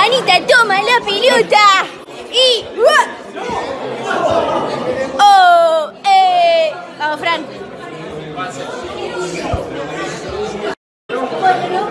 Anita, toma la pelota. Y... ¡Oh! Eh. Vamos, Fran. Bueno,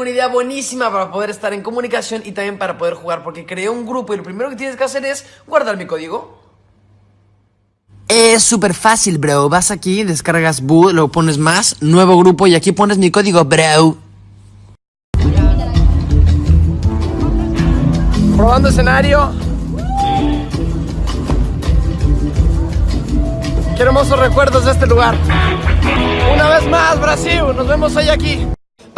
Tengo una idea buenísima para poder estar en comunicación y también para poder jugar porque creé un grupo y lo primero que tienes que hacer es guardar mi código. Es súper fácil, bro. Vas aquí, descargas Boo, lo pones más, nuevo grupo y aquí pones mi código, bro. Probando escenario. Qué hermosos recuerdos de este lugar. Una vez más, Brasil, nos vemos hoy aquí.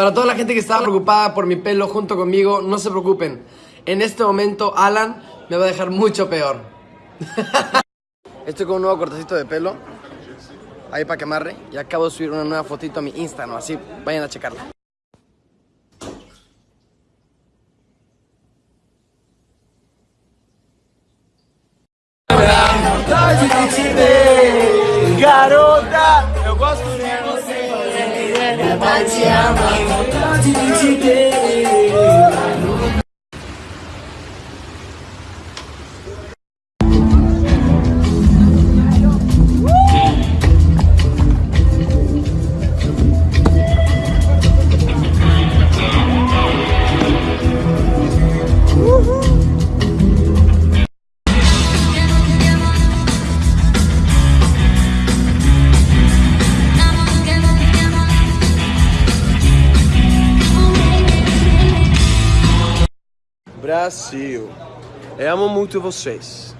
Para toda la gente que estaba preocupada por mi pelo junto conmigo, no se preocupen. En este momento, Alan me va a dejar mucho peor. Estoy con un nuevo cortecito de pelo. Ahí para que amarre. Y acabo de subir una nueva fotito a mi Instagram, así vayan a checarla. pai te ama, vontade de te. Brasil. Eu amo muito vocês.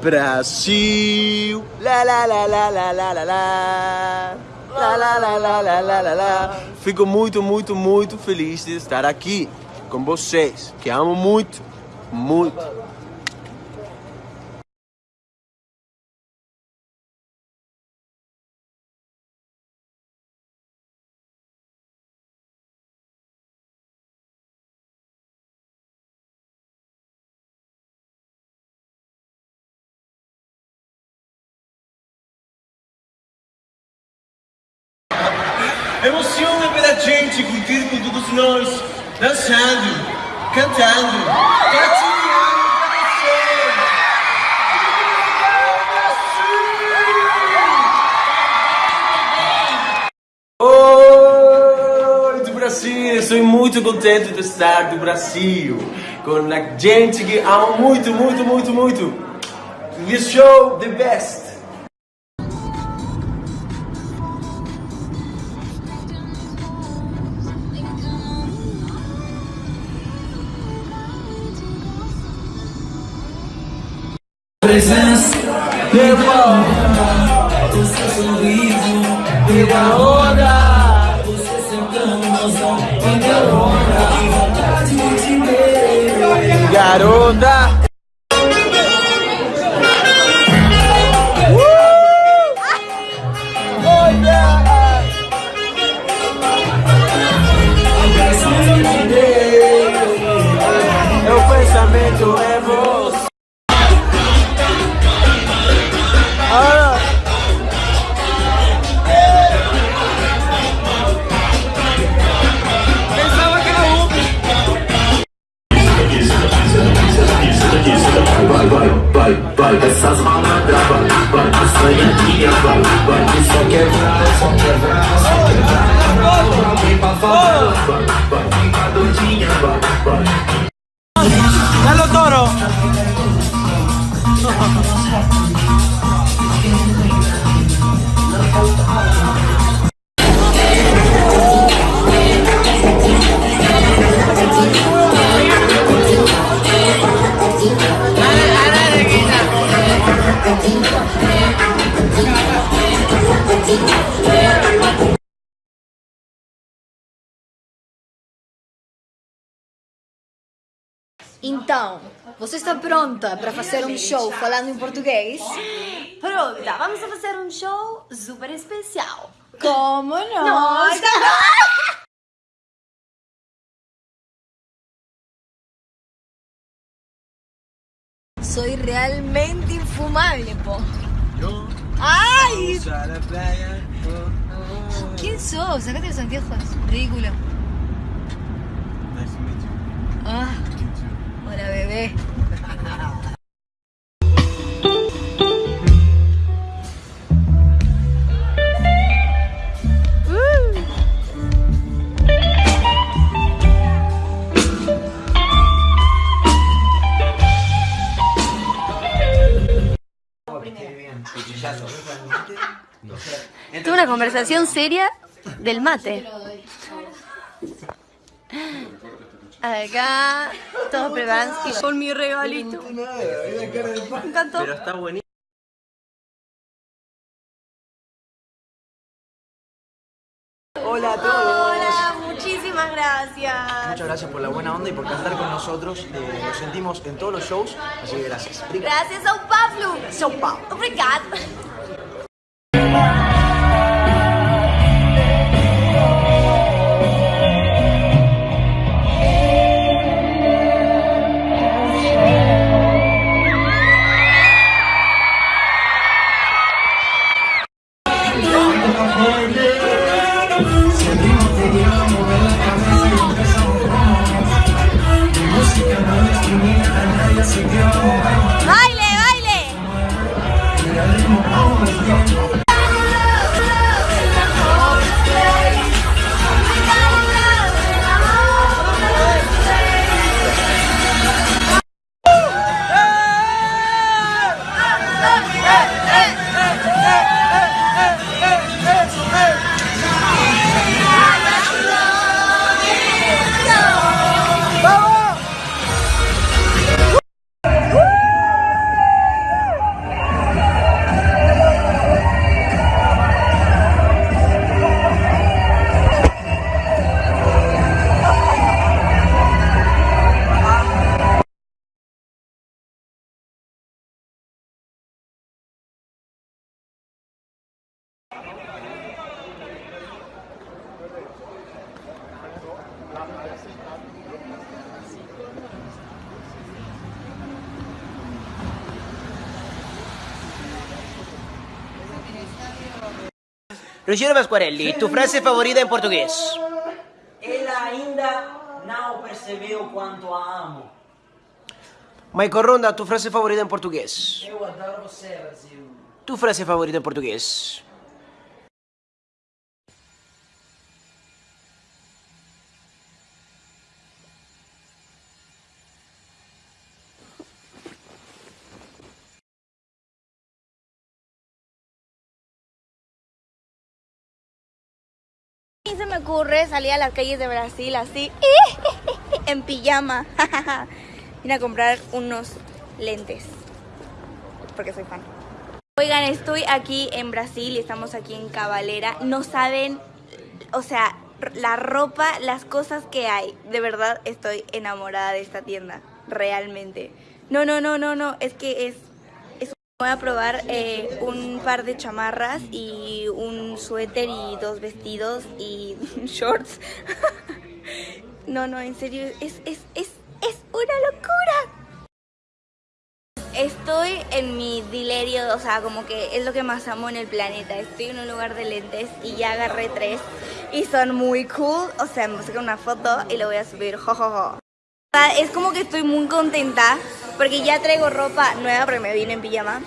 Brasil. Lá lá lá lá lá lá lá lá. Lá lá lá lá lá lá. Fico muito, muito, muito feliz de estar aqui com vocês, que amo muito, muito. Emociona pela gente curtir com todos nós, dançando, cantando, partilhando com você. Oi, do Brasil! Estou muito contente de estar do Brasil com a gente que ama muito, muito, muito, muito. This show, the best! O seu sorriso, pela onda, você sentando mozão, em minha onda, vontade de te ver. Garota! quebrar, só quebrar, só quebrar. Pra alguém pra falar, fica doidinha. Ela Então, você está pronta para fazer um show falando em português? Pronta, vamos a fazer um show super especial. Como não? Nossa! Soy realmente infumable, po. ¡Ay! a la playa. ¿Quién sos? Sacate los anteojos. Ridículo. Nice to meet you. Ah, bebé. Tuve una conversación seria del mate. Acá, todos preparados y con mi regalito. Me encantó. Pero está buenísimo. Hola a todos. Hola, muchísimas gracias. Muchas gracias por la buena onda y por cantar con nosotros. Eh, lo sentimos en todos los shows, así que gracias. Gracias, São Paulo. São Paulo. Obrigada. ¡Baile, Luciano Pasquarelli, tu frase favorita en portugués. Ela ainda não percebeu quanto a amo. Michael Ronda, tu frase favorita en portugués. Eu adoro você, Brasil. Tu frase favorita en portugués. Y se me ocurre salir a las calles de Brasil así, en pijama, ir a comprar unos lentes, porque soy fan. Oigan, estoy aquí en Brasil y estamos aquí en Cabalera. No saben, o sea, la ropa, las cosas que hay. De verdad estoy enamorada de esta tienda, realmente. No, no, no, no, no, es que es Voy a probar eh, un par de chamarras y un suéter y dos vestidos y shorts. No, no, en serio, es, es, es, es una locura. Estoy en mi dilerio, o sea, como que es lo que más amo en el planeta. Estoy en un lugar de lentes y ya agarré tres y son muy cool. O sea, me saqué una foto y lo voy a subir, jojojo. O sea, Es como que estoy muy contenta porque ya traigo ropa nueva porque me vine en pijama.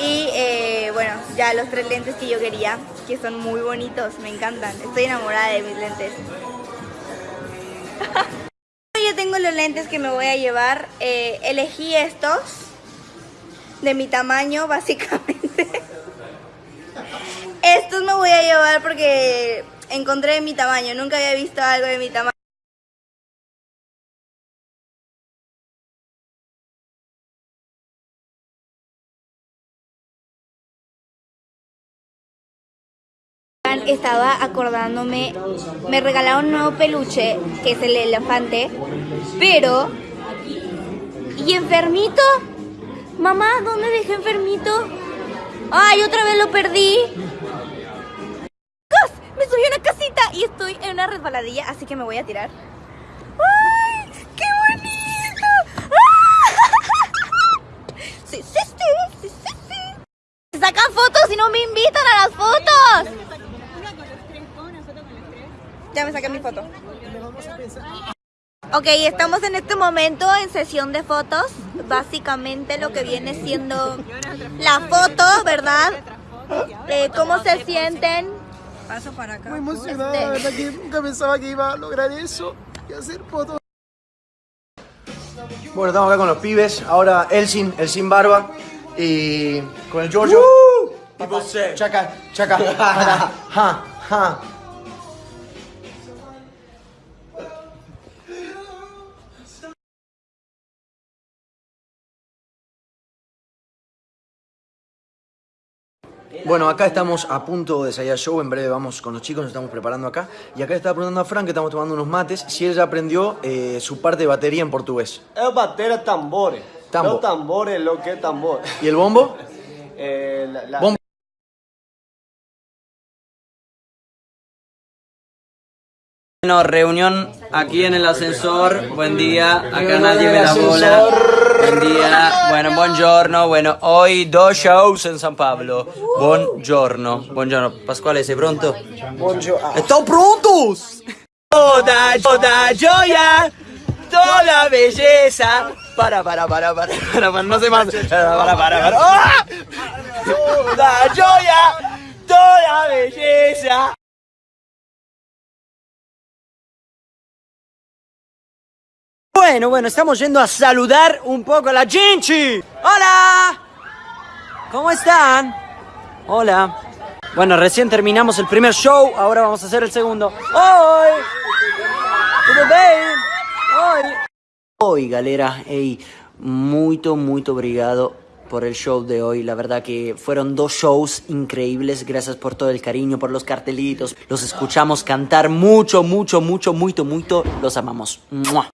Y eh, bueno, ya los tres lentes que yo quería, que son muy bonitos, me encantan. Estoy enamorada de mis lentes. Yo tengo los lentes que me voy a llevar. Eh, elegí estos de mi tamaño, básicamente. Estos me voy a llevar porque encontré de mi tamaño. Nunca había visto algo de mi tamaño. Estaba acordándome, me regalaron un nuevo peluche, que es el elefante, pero... ¿Y enfermito? Mamá, ¿dónde dejé enfermito? ¡Ay, otra vez lo perdí! Me subí a una casita y estoy en una resbaladilla, así que me voy a tirar. ¡Ay, qué bonito! ¡Ah! Sí, sí, sí, sí, sí, sacan fotos y no me invitan a las fotos. Ya me saqué mi foto. Ok, estamos en este momento en sesión de fotos. Básicamente lo que viene siendo la foto, ¿verdad? Eh, ¿Cómo se sienten? Paso para acá. Muy emocionado, Este. la verdad que nunca pensaba que iba a lograr eso y hacer fotos. Bueno, estamos acá con los pibes. Ahora Elsin, el sin barba. Y con el Giorgio. E você? Chaca, chaca. ja, ja, ja. Bueno, acá estamos a punto de salir al show. En breve vamos con los chicos, nos estamos preparando acá. Y acá estaba preguntando a Frank, que estamos tomando unos mates, si él ya aprendió eh, su parte de batería en portugués. É bater tambores. Tambo. Não tambor é lo que tambor. ¿Y el bombo? La, la- Bombo. Bueno, reunión aquí en el ascensor. Buen día. Acá nadie me la bola. Buen día. Bueno, buongiorno. Bueno, hoy dos shows en San Pablo. Buongiorno. Buongiorno. Pasquale, sei pronto? Buongiorno. ¡Están prontos! Toda, toda joya, toda belleza. Para, para, para, para, para, para, no sé más. Para, para, para, para. ¡Ah! Toda joya, Bueno, bueno, estamos yendo a saludar un poco a la gente. ¡Hola! ¿Cómo están? Hola. Bueno, recién terminamos el primer show, ahora vamos a hacer el segundo. ¡Oi! Tudo bem? Oi! Oi, galera. Hey, muito, muito obrigado por el show de hoy. La verdad que fueron dos shows increíbles. Gracias por todo el cariño, por los cartelitos. Los escuchamos cantar mucho, mucho, mucho, mucho, mucho. Los amamos. ¡Mua!